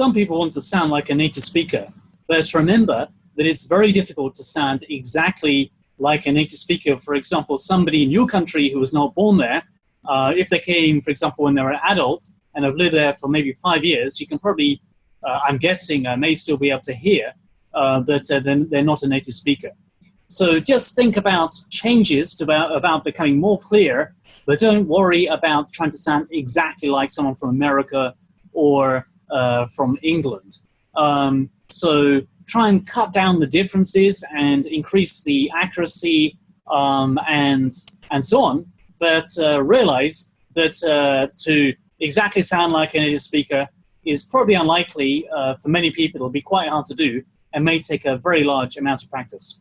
some people want to sound like a native speaker. Let's remember that it's very difficult to sound exactly like a native speaker. For example, somebody in your country who was not born there, uh, if they came, for example, when they were an adult and have lived there for maybe five years, you can probably, uh, I'm guessing, uh, may still be able to hear uh, that uh, they're, they're not a native speaker. So just think about changes to about, about becoming more clear, but don't worry about trying to sound exactly like someone from America or uh, from England. Um, so try and cut down the differences and increase the accuracy um, and, and so on, but uh, realize that uh, to exactly sound like a native speaker is probably unlikely uh, for many people. It'll be quite hard to do and may take a very large amount of practice.